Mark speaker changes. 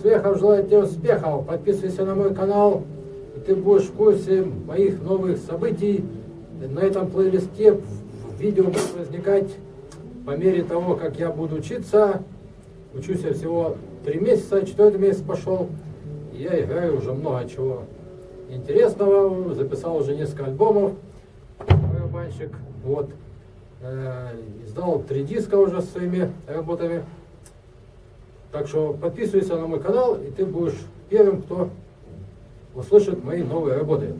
Speaker 1: Свехов желает тебе успехов. Подписывайся на мой канал, и ты будешь в курсе моих новых событий. На этом плейлисте видео будут возникать по мере того, как я буду учиться. Учусь я всего три месяца, четвертый месяц пошел. Я играю уже много чего интересного. Записал уже несколько альбомов. Барабанщик. Вот. Э, издал три диска уже с своими работами. Так что подписывайся на мой канал, и ты будешь первым, кто услышит мои новые работы.